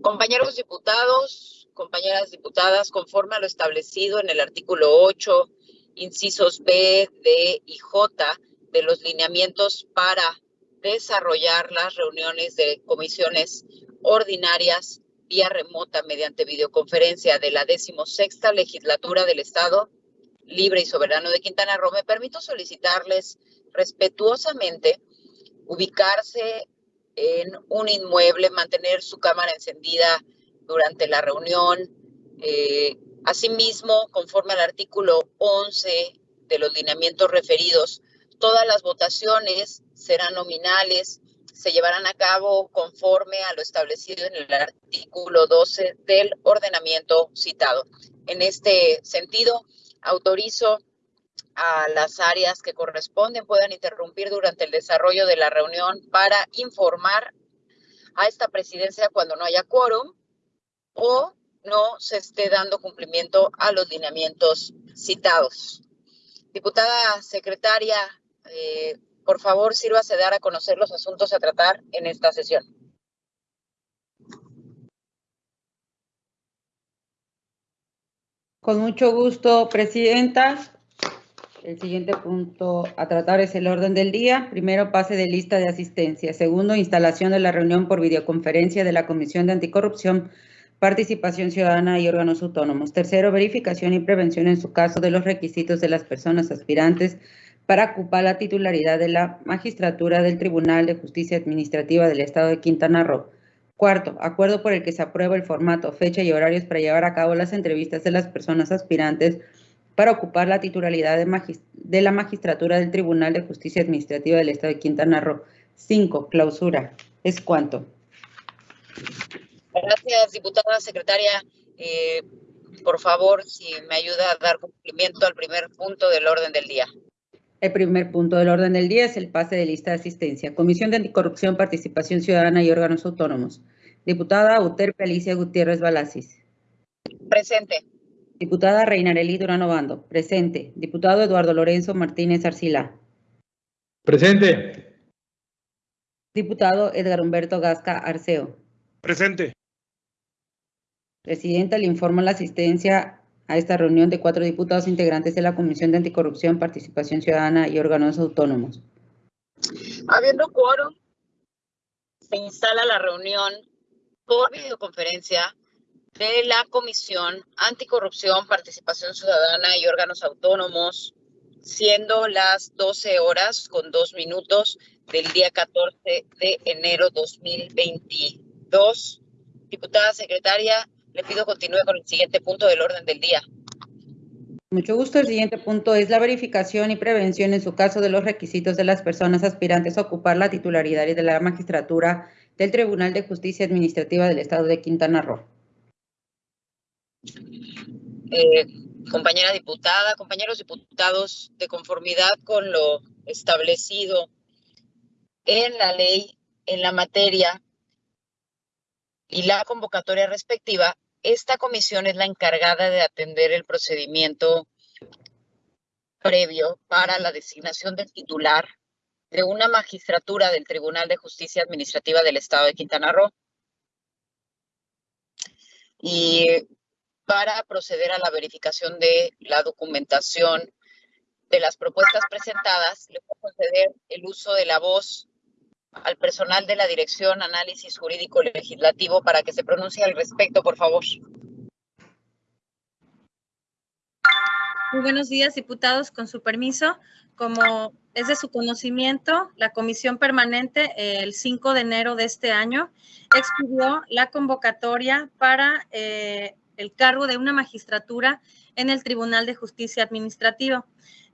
Compañeros diputados, compañeras diputadas, conforme a lo establecido en el artículo 8, incisos B, D y J de los lineamientos para desarrollar las reuniones de comisiones ordinarias vía remota mediante videoconferencia de la decimosexta legislatura del Estado Libre y Soberano de Quintana Roo, me permito solicitarles respetuosamente ubicarse en un inmueble, mantener su cámara encendida durante la reunión. Eh, asimismo, conforme al artículo 11 de los lineamientos referidos, todas las votaciones serán nominales, se llevarán a cabo conforme a lo establecido en el artículo 12 del ordenamiento citado. En este sentido, autorizo a las áreas que corresponden puedan interrumpir durante el desarrollo de la reunión para informar a esta presidencia cuando no haya quórum o no se esté dando cumplimiento a los lineamientos citados. Diputada secretaria, eh, por favor, sírvase dar a conocer los asuntos a tratar en esta sesión. Con mucho gusto, Presidenta. El siguiente punto a tratar es el orden del día. Primero, pase de lista de asistencia. Segundo, instalación de la reunión por videoconferencia de la Comisión de Anticorrupción, Participación Ciudadana y órganos autónomos. Tercero, verificación y prevención en su caso de los requisitos de las personas aspirantes para ocupar la titularidad de la magistratura del Tribunal de Justicia Administrativa del Estado de Quintana Roo. Cuarto, acuerdo por el que se aprueba el formato, fecha y horarios para llevar a cabo las entrevistas de las personas aspirantes para ocupar la titularidad de, la magistratura del Tribunal de Justicia Administrativa del Estado de Quintana Roo. Cinco, clausura. ¿Es cuánto? Gracias, diputada secretaria. Eh, por favor, si me ayuda a dar cumplimiento al primer punto del orden del día. El primer punto del orden del día es el pase de lista de asistencia. Comisión de Anticorrupción, Participación Ciudadana y Órganos Autónomos. Diputada Uterpe Alicia Gutiérrez Balasis. Presente. Diputada Reinarelí Durano Bando. Presente. Diputado Eduardo Lorenzo Martínez Arcila. Presente. Diputado Edgar Humberto Gasca Arceo. Presente. Presidenta, le informo la asistencia a esta reunión de cuatro diputados integrantes de la Comisión de Anticorrupción, Participación Ciudadana y Órganos Autónomos. Habiendo quórum, se instala la reunión por videoconferencia de la Comisión Anticorrupción, Participación Ciudadana y Órganos Autónomos, siendo las 12 horas con dos minutos del día 14 de enero 2022. Diputada secretaria, le pido continúe con el siguiente punto del orden del día. Mucho gusto. El siguiente punto es la verificación y prevención en su caso de los requisitos de las personas aspirantes a ocupar la titularidad de la magistratura del Tribunal de Justicia Administrativa del Estado de Quintana Roo. Eh, compañera diputada, compañeros diputados, de conformidad con lo establecido en la ley, en la materia y la convocatoria respectiva, esta comisión es la encargada de atender el procedimiento previo para la designación del titular de una magistratura del Tribunal de Justicia Administrativa del Estado de Quintana Roo. Y para proceder a la verificación de la documentación de las propuestas presentadas, le voy a conceder el uso de la voz al personal de la Dirección Análisis Jurídico Legislativo para que se pronuncie al respecto, por favor. Muy buenos días, diputados. Con su permiso, como es de su conocimiento, la Comisión Permanente el 5 de enero de este año expidió la convocatoria para eh, el cargo de una magistratura en el Tribunal de Justicia Administrativa.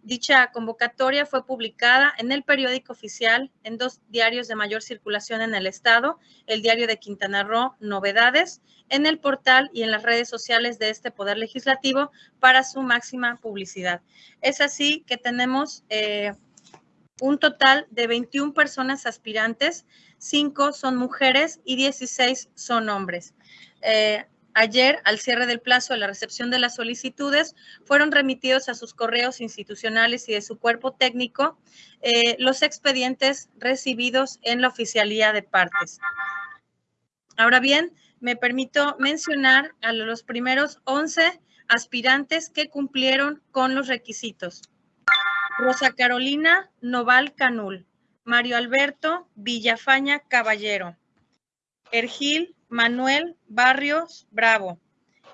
Dicha convocatoria fue publicada en el periódico oficial en dos diarios de mayor circulación en el estado, el diario de Quintana Roo, Novedades, en el portal y en las redes sociales de este Poder Legislativo para su máxima publicidad. Es así que tenemos eh, un total de 21 personas aspirantes, 5 son mujeres y 16 son hombres. Eh, Ayer, al cierre del plazo de la recepción de las solicitudes, fueron remitidos a sus correos institucionales y de su cuerpo técnico eh, los expedientes recibidos en la oficialía de partes. Ahora bien, me permito mencionar a los primeros 11 aspirantes que cumplieron con los requisitos. Rosa Carolina Noval Canul, Mario Alberto Villafaña Caballero, Ergil Manuel Barrios Bravo,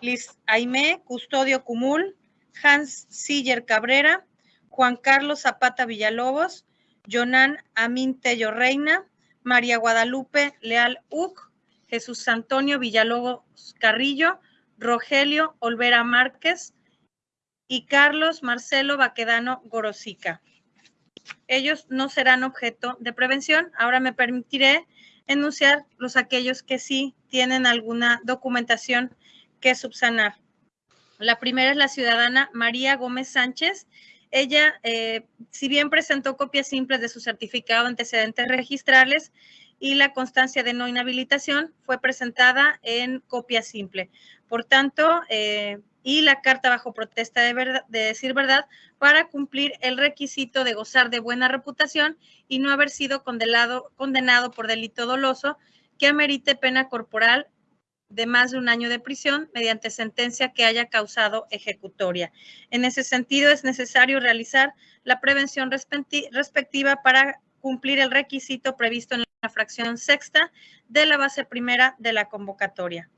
Liz Aimé Custodio Cumul, Hans Siller Cabrera, Juan Carlos Zapata Villalobos, Jonan Amin Tello Reina, María Guadalupe Leal Uc, Jesús Antonio Villalobos Carrillo, Rogelio Olvera Márquez y Carlos Marcelo Baquedano Gorosica. Ellos no serán objeto de prevención. Ahora me permitiré enunciar los aquellos que sí tienen alguna documentación que subsanar. La primera es la ciudadana María Gómez Sánchez. Ella, eh, si bien presentó copias simples de su certificado de antecedentes registrales y la constancia de no inhabilitación, fue presentada en copia simple. Por tanto, eh, y la carta bajo protesta de, de, decir verdad para cumplir el requisito de gozar de buena reputación y no haber sido condenado, condenado por delito doloso que amerite pena corporal de más de un año de prisión mediante sentencia que haya causado ejecutoria. En ese sentido, es necesario realizar la prevención respectiva para cumplir el requisito previsto en la fracción sexta de la base primera de la convocatoria.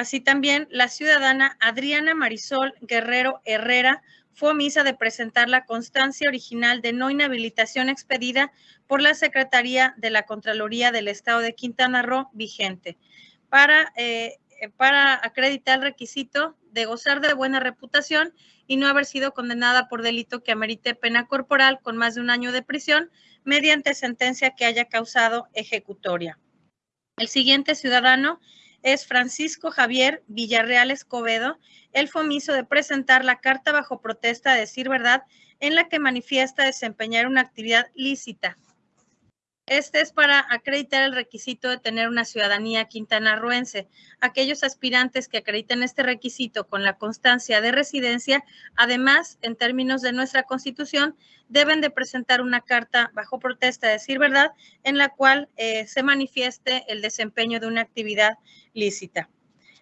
Así también, la ciudadana Adriana Marisol Guerrero Herrera fue omisa de presentar la constancia original de no inhabilitación expedida por la Secretaría de la Contraloría del Estado de Quintana Roo vigente para, eh, para acreditar el requisito de gozar de buena reputación y no haber sido condenada por delito que amerite pena corporal con más de un año de prisión mediante sentencia que haya causado ejecutoria. El siguiente ciudadano es Francisco Javier Villarreal Escobedo. el fomiso de presentar la carta bajo protesta de decir verdad en la que manifiesta desempeñar una actividad lícita este es para acreditar el requisito de tener una ciudadanía quintanarroense. Aquellos aspirantes que acrediten este requisito con la constancia de residencia, además, en términos de nuestra Constitución, deben de presentar una carta bajo protesta de decir verdad en la cual eh, se manifieste el desempeño de una actividad lícita.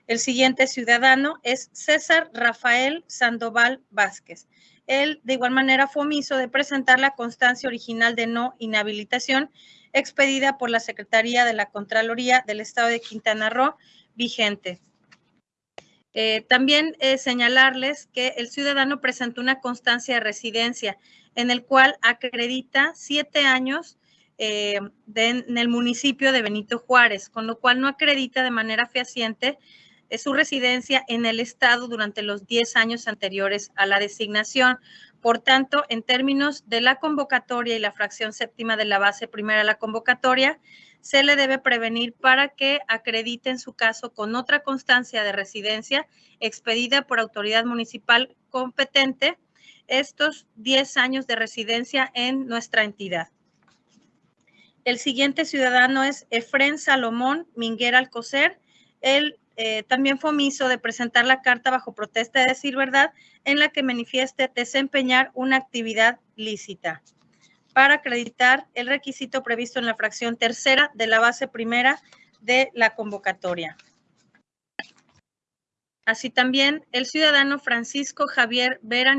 El siguiente ciudadano es César Rafael Sandoval Vázquez. Él, de igual manera, fue omiso de presentar la constancia original de no inhabilitación expedida por la Secretaría de la Contraloría del Estado de Quintana Roo vigente. Eh, también eh, señalarles que el ciudadano presentó una constancia de residencia en el cual acredita siete años eh, en el municipio de Benito Juárez, con lo cual no acredita de manera fehaciente su residencia en el estado durante los diez años anteriores a la designación, por tanto, en términos de la convocatoria y la fracción séptima de la base primera de la convocatoria, se le debe prevenir para que acredite en su caso con otra constancia de residencia expedida por autoridad municipal competente estos 10 años de residencia en nuestra entidad. El siguiente ciudadano es Efren Salomón Minguer Alcocer. Él eh, también fue omiso de presentar la carta bajo protesta de decir verdad en la que manifieste desempeñar una actividad lícita para acreditar el requisito previsto en la fracción tercera de la base primera de la convocatoria. Así también, el ciudadano Francisco Javier Vera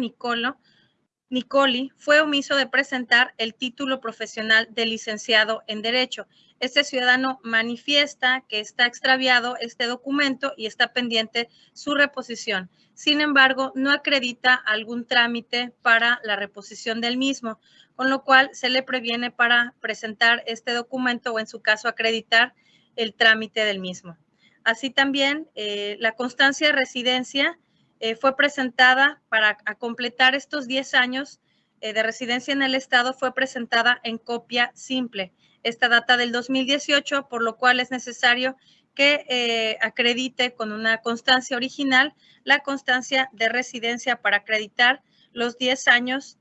Nicoli fue omiso de presentar el título profesional de licenciado en Derecho. Este ciudadano manifiesta que está extraviado este documento y está pendiente su reposición. Sin embargo, no acredita algún trámite para la reposición del mismo, con lo cual se le previene para presentar este documento o en su caso acreditar el trámite del mismo. Así también, eh, la constancia de residencia eh, fue presentada para completar estos 10 años de residencia en el Estado, fue presentada en copia simple. Esta data del 2018, por lo cual es necesario que eh, acredite con una constancia original la constancia de residencia para acreditar los 10 años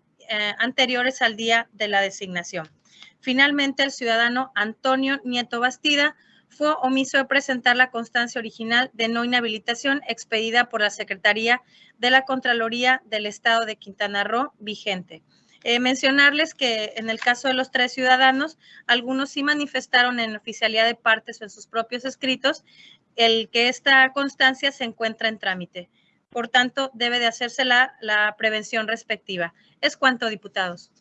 anteriores al día de la designación. Finalmente, el ciudadano Antonio Nieto Bastida fue omiso de presentar la constancia original de no inhabilitación expedida por la Secretaría de la Contraloría del Estado de Quintana Roo vigente. Eh, mencionarles que en el caso de los tres ciudadanos, algunos sí manifestaron en oficialidad de partes o en sus propios escritos el que esta constancia se encuentra en trámite. Por tanto, debe de hacerse la, la prevención respectiva. Es cuanto, diputados.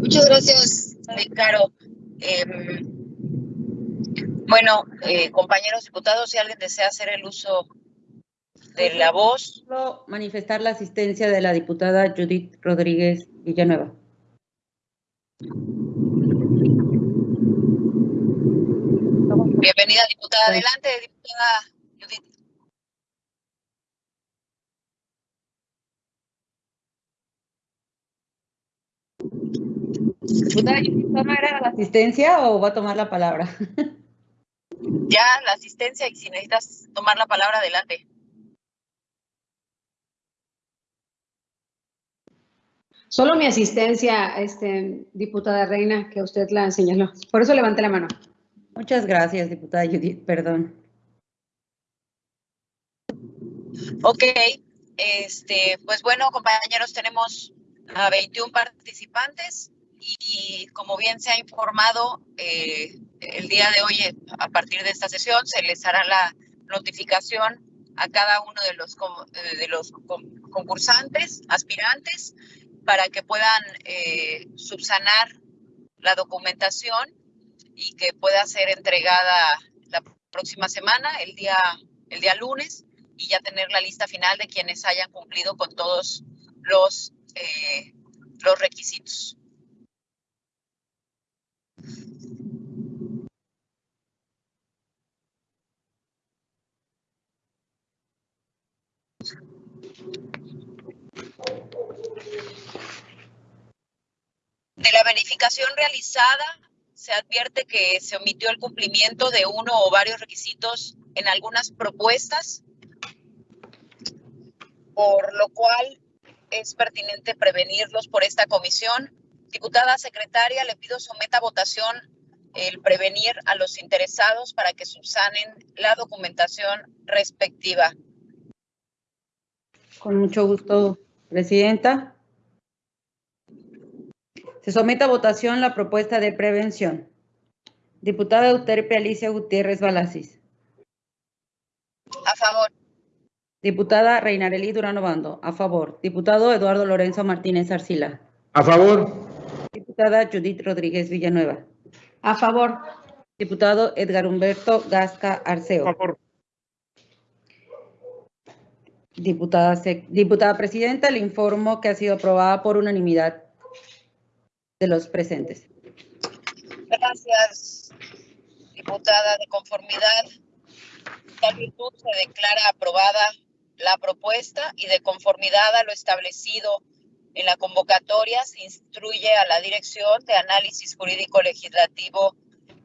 Muchas gracias, Caro. Em, bueno, eh, compañeros diputados, si alguien desea hacer el uso de la voz. Manifestar la asistencia de la diputada Judith Rodríguez Villanueva. Bienvenida, diputada. Adelante, diputada Judith. Diputada Judith, ¿no era la asistencia o va a tomar la palabra? Ya, la asistencia y si necesitas tomar la palabra, adelante. Solo mi asistencia, este, diputada Reina, que usted la señaló. Por eso levanté la mano. Muchas gracias, diputada Judith, perdón. Ok, este, pues bueno, compañeros, tenemos a 21 participantes y como bien se ha informado, eh, el día de hoy, a partir de esta sesión, se les hará la notificación a cada uno de los, de los concursantes, aspirantes, para que puedan eh, subsanar la documentación y que pueda ser entregada la próxima semana, el día, el día lunes, y ya tener la lista final de quienes hayan cumplido con todos los, eh, los requisitos. De la verificación realizada, se advierte que se omitió el cumplimiento de uno o varios requisitos en algunas propuestas, por lo cual es pertinente prevenirlos por esta comisión. Diputada secretaria, le pido someta a votación el prevenir a los interesados para que subsanen la documentación respectiva. Con mucho gusto, Presidenta. Se somete a votación la propuesta de prevención. Diputada Euterpe Alicia Gutiérrez Balasis. A favor. Diputada Reinarelí Durano Bando. A favor. Diputado Eduardo Lorenzo Martínez Arcila. A favor. Diputada Judith Rodríguez Villanueva. A favor. Diputado Edgar Humberto Gasca Arceo. A favor. Diputada, Diputada Presidenta, le informo que ha sido aprobada por unanimidad de los presentes. Gracias, diputada. De conformidad, tal virtud se declara aprobada la propuesta y de conformidad a lo establecido en la convocatoria se instruye a la Dirección de Análisis Jurídico Legislativo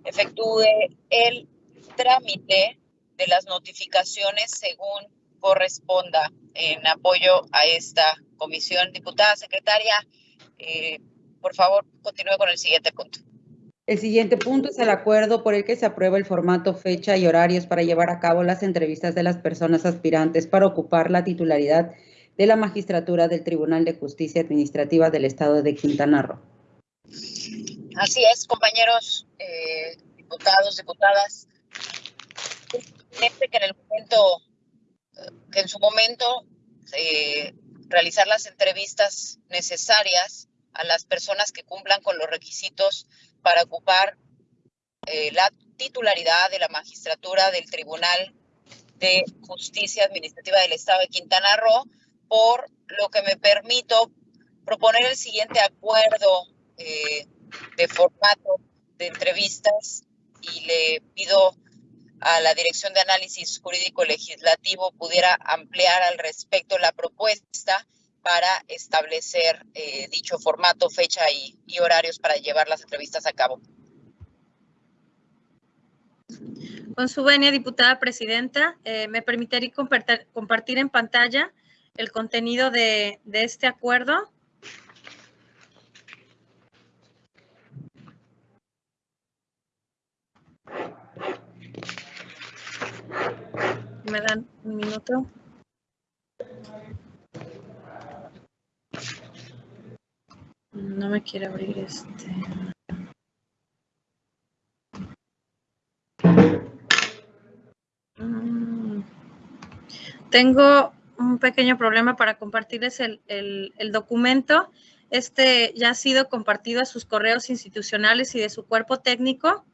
efectúe el trámite de las notificaciones según corresponda en apoyo a esta comisión. Diputada secretaria, eh, por favor, continúe con el siguiente punto. El siguiente punto es el acuerdo por el que se aprueba el formato, fecha y horarios para llevar a cabo las entrevistas de las personas aspirantes para ocupar la titularidad de la magistratura del Tribunal de Justicia Administrativa del Estado de Quintana Roo. Así es, compañeros, eh, diputados, diputadas. que en el momento, que en su momento eh, realizar las entrevistas necesarias a las personas que cumplan con los requisitos para ocupar eh, la titularidad de la magistratura del Tribunal de Justicia Administrativa del Estado de Quintana Roo, por lo que me permito proponer el siguiente acuerdo eh, de formato de entrevistas y le pido a la Dirección de Análisis Jurídico Legislativo pudiera ampliar al respecto la propuesta para establecer eh, dicho formato, fecha y, horarios para llevar las entrevistas a cabo. Con su venia, diputada presidenta, eh, me permitiría compartir, en pantalla el contenido de este acuerdo. Me dan un minuto. No me quiere abrir este. Mm. Tengo un pequeño problema para compartirles el, el documento. Este ya ha sido compartido a sus correos institucionales y de su cuerpo técnico.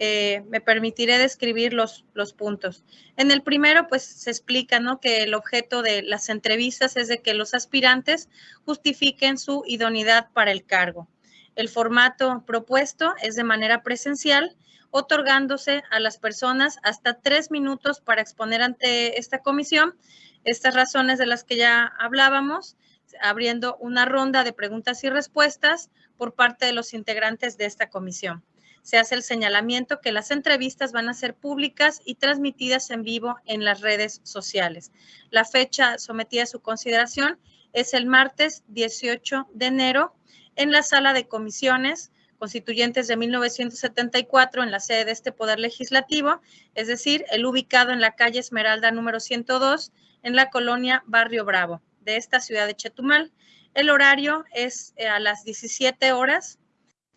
Eh, me permitiré describir los, los puntos. En el primero, pues se explica ¿no? que el objeto de las entrevistas es de que los aspirantes justifiquen su idoneidad para el cargo. El formato propuesto es de manera presencial, otorgándose a las personas hasta tres minutos para exponer ante esta comisión estas razones de las que ya hablábamos, abriendo una ronda de preguntas y respuestas por parte de los integrantes de esta comisión. Se hace el señalamiento que las entrevistas van a ser públicas y transmitidas en vivo en las redes sociales. La fecha sometida a su consideración es el martes 18 de enero en la sala de comisiones constituyentes de 1974 en la sede de este Poder Legislativo, es decir, el ubicado en la calle Esmeralda número 102 en la colonia Barrio Bravo de esta ciudad de Chetumal. El horario es eh, a las 17 horas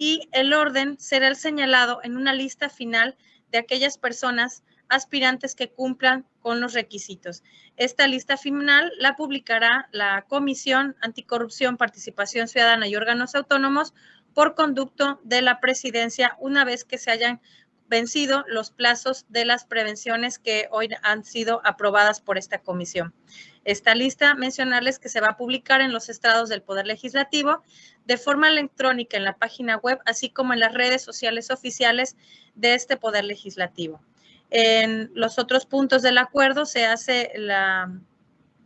y el orden será el señalado en una lista final de aquellas personas aspirantes que cumplan con los requisitos. Esta lista final la publicará la Comisión Anticorrupción, Participación Ciudadana y Órganos Autónomos por conducto de la presidencia una vez que se hayan vencido los plazos de las prevenciones que hoy han sido aprobadas por esta comisión. Esta lista, mencionarles que se va a publicar en los estrados del Poder Legislativo de forma electrónica en la página web, así como en las redes sociales oficiales de este Poder Legislativo. En los otros puntos del acuerdo se hace la,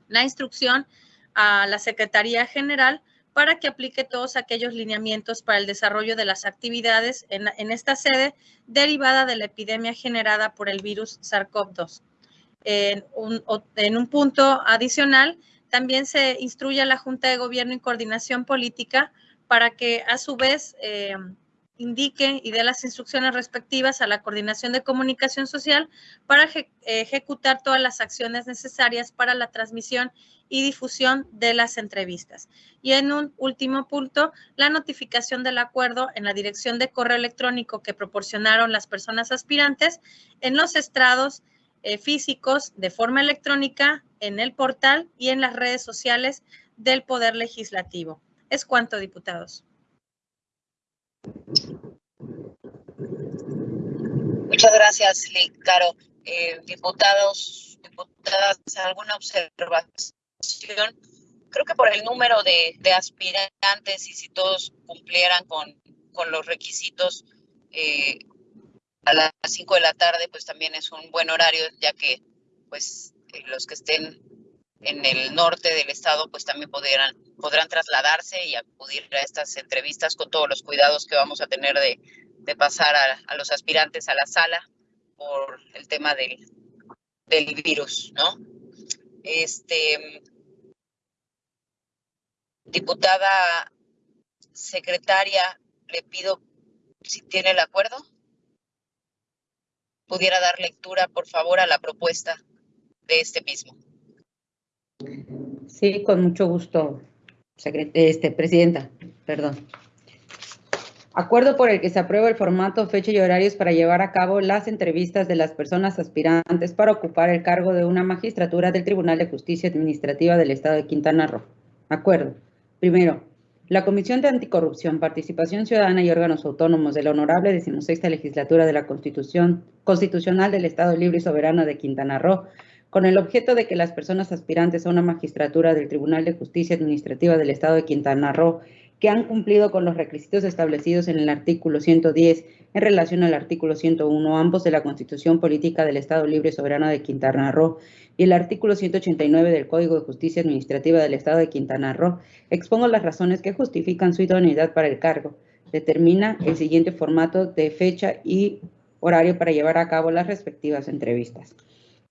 la instrucción a la Secretaría General para que aplique todos aquellos lineamientos para el desarrollo de las actividades en, esta sede derivada de la epidemia generada por el virus SARS-CoV-2. En un, punto adicional, también se instruye a la Junta de Gobierno y Coordinación Política para que a su vez eh, indique y dé las instrucciones respectivas a la Coordinación de Comunicación Social para ejecutar todas las acciones necesarias para la transmisión y difusión de las entrevistas. Y en un último punto, la notificación del acuerdo en la dirección de correo electrónico que proporcionaron las personas aspirantes en los estrados eh, físicos de forma electrónica en el portal y en las redes sociales del Poder Legislativo. Es cuanto, diputados. Muchas gracias, Caro. Eh, diputados, diputadas, ¿alguna observación? creo que por el número de, aspirantes y si todos cumplieran con, con los requisitos eh, a las 5 de la tarde, pues también es un buen horario, ya que pues los que estén en el norte del estado, pues también podrán, podrán trasladarse y acudir a estas entrevistas con todos los cuidados que vamos a tener de, de pasar a, a, los aspirantes a la sala por el tema del, del virus, ¿no? Este, diputada secretaria, le pido si tiene el acuerdo, pudiera dar lectura, por favor, a la propuesta de este mismo. Sí, con mucho gusto, este, presidenta, perdón. Acuerdo por el que se aprueba el formato, fecha y horarios para llevar a cabo las entrevistas de las personas aspirantes para ocupar el cargo de una magistratura del Tribunal de Justicia Administrativa del Estado de Quintana Roo. Acuerdo. Primero, la Comisión de Anticorrupción, Participación Ciudadana y Órganos Autónomos de la Honorable Decimosexta Legislatura de la Constitución Constitucional del Estado Libre y Soberano de Quintana Roo, con el objeto de que las personas aspirantes a una magistratura del Tribunal de Justicia Administrativa del Estado de Quintana Roo que han cumplido con los requisitos establecidos en el artículo 110 en relación al artículo 101, ambos de la Constitución Política del Estado Libre Soberano de Quintana Roo y el artículo 189 del Código de Justicia Administrativa del Estado de Quintana Roo, expongo las razones que justifican su idoneidad para el cargo. Determina el siguiente formato de fecha y horario para llevar a cabo las respectivas entrevistas.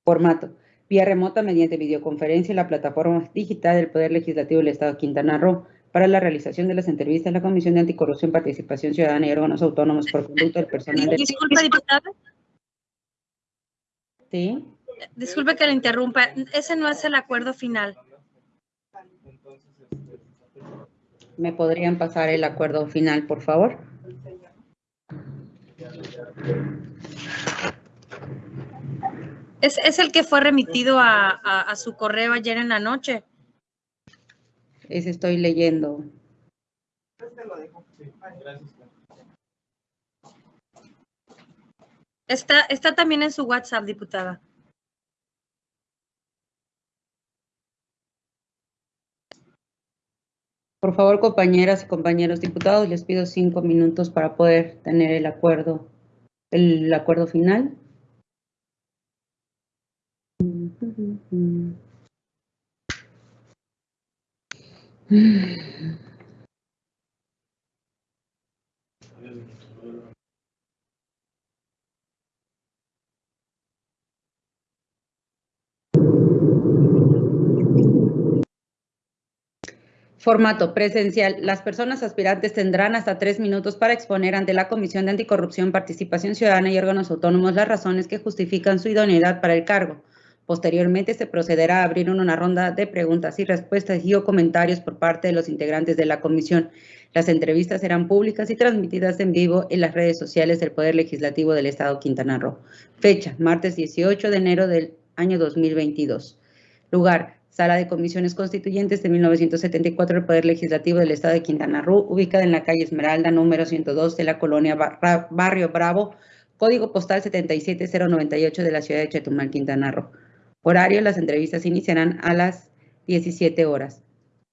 Formato. Vía remota mediante videoconferencia en la plataforma digital del Poder Legislativo del Estado de Quintana Roo para la realización de las entrevistas en la Comisión de Anticorrupción, Participación Ciudadana y Órganos Autónomos por conducto del personal de... Disculpe, diputada. Sí. Disculpe que le interrumpa. Ese no es el acuerdo final. ¿Me podrían pasar el acuerdo final, por favor? Es, es el que fue remitido a, a, a su correo ayer en la noche. Ese estoy leyendo. Está, está también en su WhatsApp, diputada. Por favor, compañeras y compañeros diputados, les pido cinco minutos para poder tener el acuerdo, el acuerdo final. Formato presencial. Las personas aspirantes tendrán hasta tres minutos para exponer ante la Comisión de Anticorrupción, Participación Ciudadana y órganos autónomos las razones que justifican su idoneidad para el cargo. Posteriormente se procederá a abrir una ronda de preguntas y respuestas y o comentarios por parte de los integrantes de la comisión. Las entrevistas serán públicas y transmitidas en vivo en las redes sociales del Poder Legislativo del Estado Quintana Roo. Fecha, martes 18 de enero del año 2022. Lugar, Sala de Comisiones Constituyentes de 1974 del Poder Legislativo del Estado de Quintana Roo, ubicada en la calle Esmeralda, número 102 de la colonia Barrio Bravo, código postal 77098 de la ciudad de Chetumal, Quintana Roo. Horario, las entrevistas iniciarán a las 17 horas.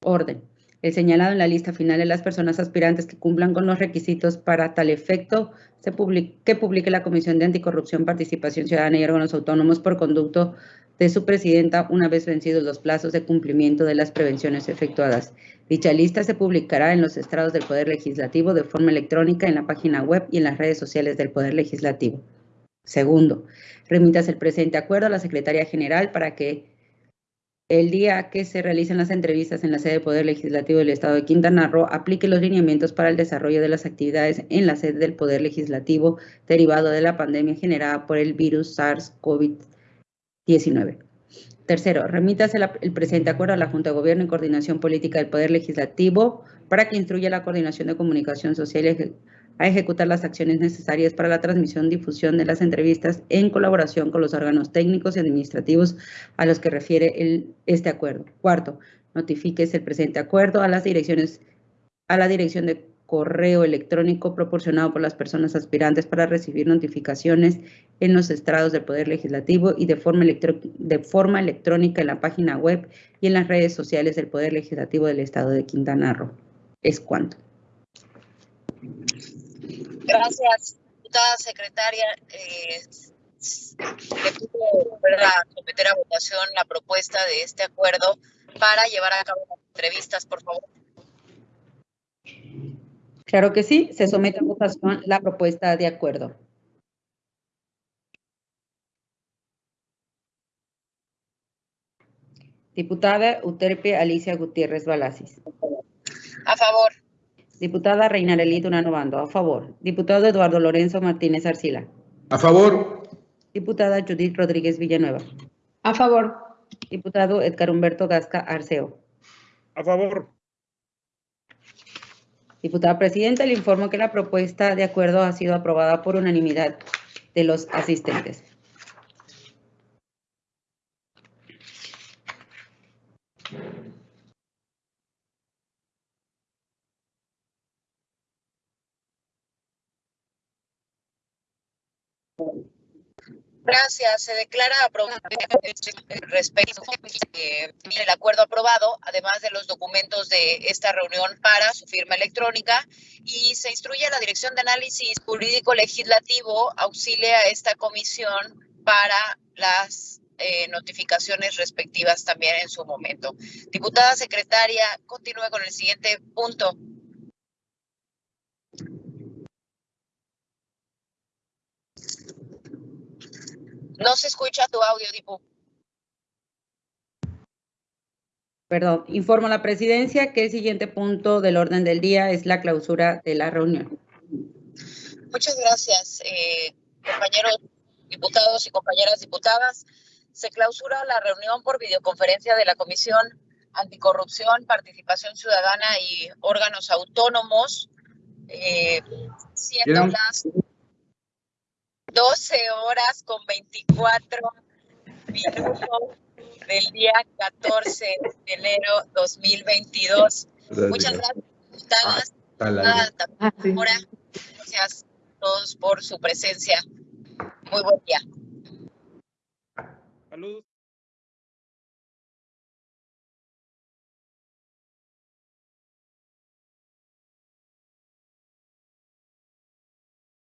Orden. El señalado en la lista final de las personas aspirantes que cumplan con los requisitos para tal efecto se que publique la Comisión de Anticorrupción, Participación Ciudadana y órganos autónomos por conducto de su presidenta una vez vencidos los plazos de cumplimiento de las prevenciones efectuadas. Dicha lista se publicará en los estrados del Poder Legislativo de forma electrónica en la página web y en las redes sociales del Poder Legislativo. Segundo, remitas el presente acuerdo a la Secretaría General para que el día que se realicen las entrevistas en la sede del Poder Legislativo del Estado de Quintana Roo, aplique los lineamientos para el desarrollo de las actividades en la sede del Poder Legislativo derivado de la pandemia generada por el virus SARS-CoV-2 19. Tercero, remítase el presente acuerdo a la Junta de Gobierno y Coordinación Política del Poder Legislativo para que instruya la coordinación de comunicación social a ejecutar las acciones necesarias para la transmisión y difusión de las entrevistas en colaboración con los órganos técnicos y administrativos a los que refiere el, este acuerdo. Cuarto, notifíquese el presente acuerdo a las direcciones a la dirección de correo electrónico proporcionado por las personas aspirantes para recibir notificaciones en los estrados del Poder Legislativo y de forma, de forma electrónica en la página web y en las redes sociales del Poder Legislativo del Estado de Quintana Roo. Es cuanto. Gracias, diputada secretaria. Eh, le pido someter a votación la propuesta de este acuerdo para llevar a cabo las entrevistas, por favor. Claro que sí, se somete a votación la propuesta de acuerdo. Diputada Uterpe Alicia Gutiérrez Balasis. A favor. Diputada Reinarelí Durano Bando, a favor. Diputado Eduardo Lorenzo Martínez Arcila. A favor. Diputada Judith Rodríguez Villanueva. A favor. Diputado Edgar Humberto Gasca Arceo. A favor. Diputada Presidenta, le informo que la propuesta de acuerdo ha sido aprobada por unanimidad de los asistentes. Gracias. Se declara aprobado respecto eh, el acuerdo aprobado, además de los documentos de esta reunión para su firma electrónica y se instruye a la Dirección de Análisis Jurídico Legislativo auxilia a esta comisión para las eh, notificaciones respectivas también en su momento. Diputada secretaria, continúe con el siguiente punto. No se escucha tu audio, Dipu. Perdón, informo a la presidencia que el siguiente punto del orden del día es la clausura de la reunión. Muchas gracias, eh, compañeros diputados y compañeras diputadas. Se clausura la reunión por videoconferencia de la Comisión Anticorrupción, Participación Ciudadana y órganos autónomos, eh, siendo las 12 horas con 24 minuto del día 14 de enero 2022. Muchas gracias, diputadas. Ah, Ah, sí. Ahora, gracias a todos por su presencia. Muy buen día. Saludos.